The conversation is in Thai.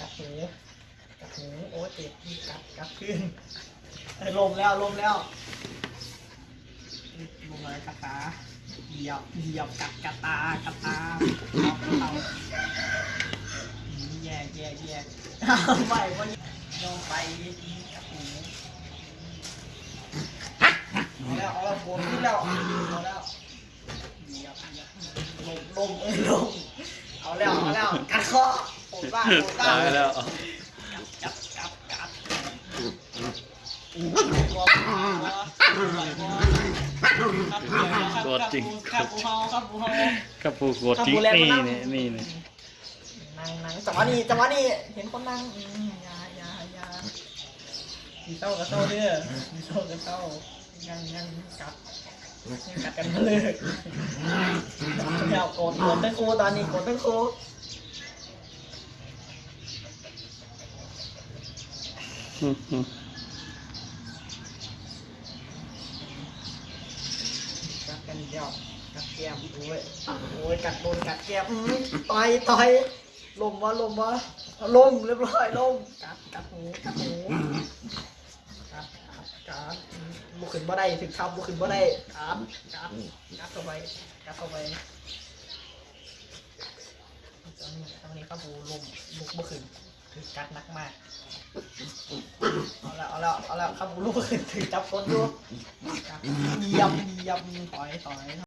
กับหูกับหูโอ้เจ็บที่กับกับขึ้นลมแล้วลมแล้วลมอะไรกัะตาเหยียบเหยียบกัดกระตากระตาเอาเอาแย่แย่แย่ไม่ว่าลงไปกับหูเอาแล้วเอาแล้วโผล่ขึ้นแล้วเอาแล้วลมลมลมเอาแล้วเอาแล้วกัดคอ โผล่บ้างโผล่บ้างตายแล้วกัดกัดกัดกดจริงครับปูเฮาครับปูเฮากับผู้กดจริงนี่นี่นี่นี่นั่งนั่งจังหวะนี้จังหวะนี้เห็นคนนั่งอืมอยาอยาอยามีเศร้ากับเศร้าเด้อมีเศร้ากับเศร้ายังยังกัดยังกัดกันมาเลยเดี๋ยวโกรธโกรธทั้งคู่ตอนนี้โกรธทั้งคู่ อืมอืม กัดกันเดียวกัดแก้มโอ้ยโอ้ยกัดโดนกัดแก้มอืมต่อยต่อยลมวะลมวะลมเรียบร้อยลมกัดกัดหูกัดหูการการบุขึ้นบ่ได้ถึงคำบุขึ้นบ่ได้การการการเข้าไปการเข้าไปตอนนี้ตอนนี้ข้าบูลมลุกบ่ขึ้นคือกัดหนักมาก แล้วเอาแล้วเอาแล้วข้าบูลุกบ่ขึ้นถือจับคนอยู่กัดเหยียบเหยียบถอยถอย